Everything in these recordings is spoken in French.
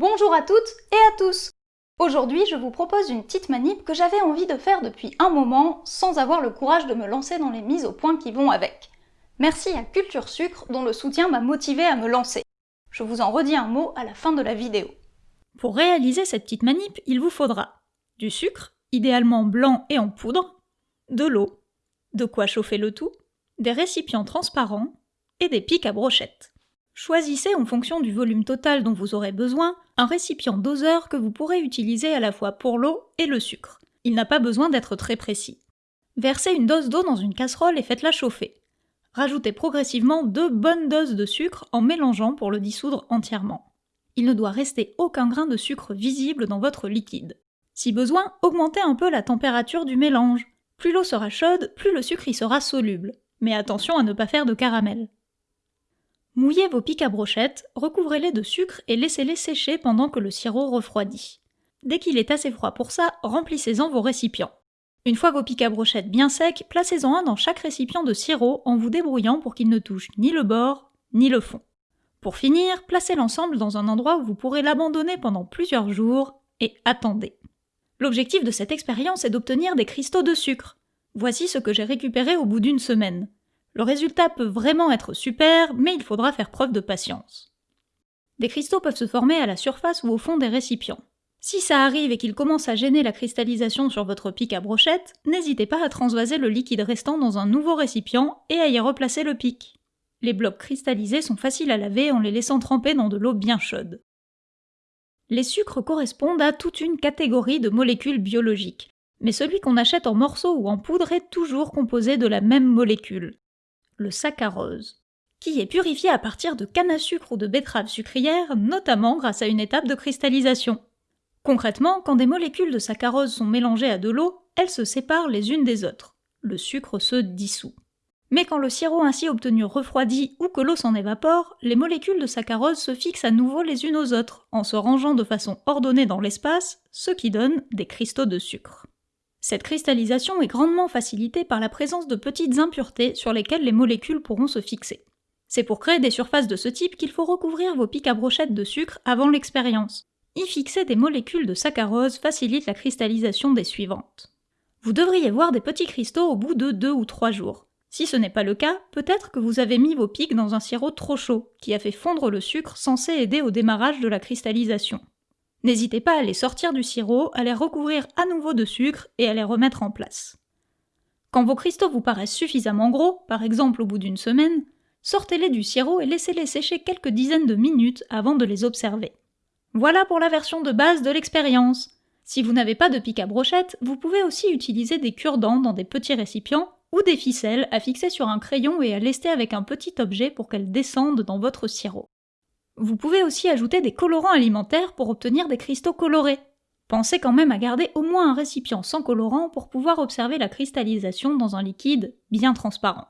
Bonjour à toutes et à tous Aujourd'hui, je vous propose une petite manip que j'avais envie de faire depuis un moment sans avoir le courage de me lancer dans les mises au point qui vont avec. Merci à Culture Sucre dont le soutien m'a motivé à me lancer. Je vous en redis un mot à la fin de la vidéo. Pour réaliser cette petite manip, il vous faudra du sucre, idéalement blanc et en poudre, de l'eau, de quoi chauffer le tout, des récipients transparents et des pics à brochettes. Choisissez en fonction du volume total dont vous aurez besoin un récipient doseur que vous pourrez utiliser à la fois pour l'eau et le sucre. Il n'a pas besoin d'être très précis. Versez une dose d'eau dans une casserole et faites-la chauffer. Rajoutez progressivement deux bonnes doses de sucre en mélangeant pour le dissoudre entièrement. Il ne doit rester aucun grain de sucre visible dans votre liquide. Si besoin, augmentez un peu la température du mélange. Plus l'eau sera chaude, plus le sucre y sera soluble. Mais attention à ne pas faire de caramel. Mouillez vos pics à brochettes, recouvrez-les de sucre et laissez-les sécher pendant que le sirop refroidit. Dès qu'il est assez froid pour ça, remplissez-en vos récipients. Une fois vos pics à brochettes bien secs, placez-en un dans chaque récipient de sirop en vous débrouillant pour qu'il ne touche ni le bord ni le fond. Pour finir, placez l'ensemble dans un endroit où vous pourrez l'abandonner pendant plusieurs jours et attendez. L'objectif de cette expérience est d'obtenir des cristaux de sucre. Voici ce que j'ai récupéré au bout d'une semaine. Le résultat peut vraiment être super, mais il faudra faire preuve de patience. Des cristaux peuvent se former à la surface ou au fond des récipients. Si ça arrive et qu'il commence à gêner la cristallisation sur votre pic à brochette, n'hésitez pas à transvaser le liquide restant dans un nouveau récipient et à y replacer le pic. Les blocs cristallisés sont faciles à laver en les laissant tremper dans de l'eau bien chaude. Les sucres correspondent à toute une catégorie de molécules biologiques, mais celui qu'on achète en morceaux ou en poudre est toujours composé de la même molécule le saccharose, qui est purifié à partir de canne à sucre ou de betterave sucrière, notamment grâce à une étape de cristallisation. Concrètement, quand des molécules de saccharose sont mélangées à de l'eau, elles se séparent les unes des autres. Le sucre se dissout. Mais quand le sirop ainsi obtenu refroidit ou que l'eau s'en évapore, les molécules de saccharose se fixent à nouveau les unes aux autres, en se rangeant de façon ordonnée dans l'espace, ce qui donne des cristaux de sucre. Cette cristallisation est grandement facilitée par la présence de petites impuretés sur lesquelles les molécules pourront se fixer. C'est pour créer des surfaces de ce type qu'il faut recouvrir vos pics à brochettes de sucre avant l'expérience. Y fixer des molécules de saccharose facilite la cristallisation des suivantes. Vous devriez voir des petits cristaux au bout de 2 ou 3 jours. Si ce n'est pas le cas, peut-être que vous avez mis vos pics dans un sirop trop chaud, qui a fait fondre le sucre censé aider au démarrage de la cristallisation. N'hésitez pas à les sortir du sirop, à les recouvrir à nouveau de sucre et à les remettre en place. Quand vos cristaux vous paraissent suffisamment gros, par exemple au bout d'une semaine, sortez-les du sirop et laissez-les sécher quelques dizaines de minutes avant de les observer. Voilà pour la version de base de l'expérience. Si vous n'avez pas de pic à brochette, vous pouvez aussi utiliser des cure-dents dans des petits récipients ou des ficelles à fixer sur un crayon et à lester avec un petit objet pour qu'elles descendent dans votre sirop. Vous pouvez aussi ajouter des colorants alimentaires pour obtenir des cristaux colorés. Pensez quand même à garder au moins un récipient sans colorant pour pouvoir observer la cristallisation dans un liquide bien transparent.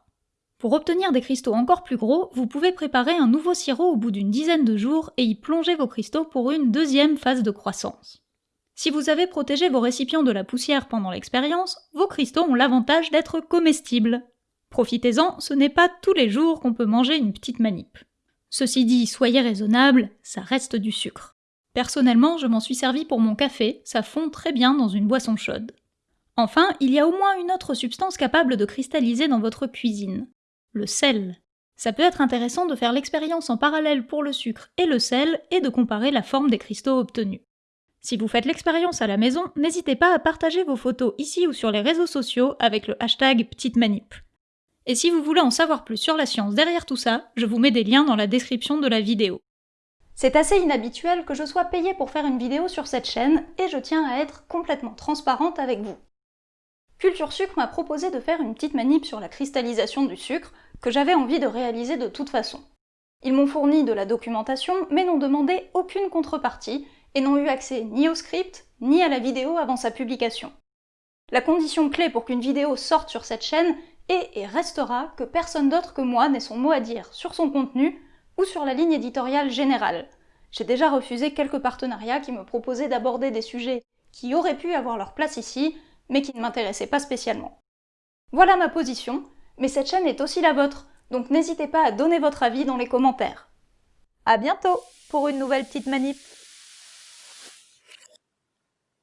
Pour obtenir des cristaux encore plus gros, vous pouvez préparer un nouveau sirop au bout d'une dizaine de jours et y plonger vos cristaux pour une deuxième phase de croissance. Si vous avez protégé vos récipients de la poussière pendant l'expérience, vos cristaux ont l'avantage d'être comestibles. Profitez-en, ce n'est pas tous les jours qu'on peut manger une petite manip. Ceci dit, soyez raisonnable, ça reste du sucre. Personnellement, je m'en suis servi pour mon café, ça fond très bien dans une boisson chaude. Enfin, il y a au moins une autre substance capable de cristalliser dans votre cuisine. Le sel. Ça peut être intéressant de faire l'expérience en parallèle pour le sucre et le sel et de comparer la forme des cristaux obtenus. Si vous faites l'expérience à la maison, n'hésitez pas à partager vos photos ici ou sur les réseaux sociaux avec le hashtag Petite Manip. Et si vous voulez en savoir plus sur la science derrière tout ça, je vous mets des liens dans la description de la vidéo. C'est assez inhabituel que je sois payée pour faire une vidéo sur cette chaîne, et je tiens à être complètement transparente avec vous. Culture Sucre m'a proposé de faire une petite manip sur la cristallisation du sucre, que j'avais envie de réaliser de toute façon. Ils m'ont fourni de la documentation, mais n'ont demandé aucune contrepartie, et n'ont eu accès ni au script, ni à la vidéo avant sa publication. La condition clé pour qu'une vidéo sorte sur cette chaîne et restera que personne d'autre que moi n'ait son mot à dire sur son contenu ou sur la ligne éditoriale générale. J'ai déjà refusé quelques partenariats qui me proposaient d'aborder des sujets qui auraient pu avoir leur place ici, mais qui ne m'intéressaient pas spécialement. Voilà ma position, mais cette chaîne est aussi la vôtre, donc n'hésitez pas à donner votre avis dans les commentaires. A bientôt pour une nouvelle petite manip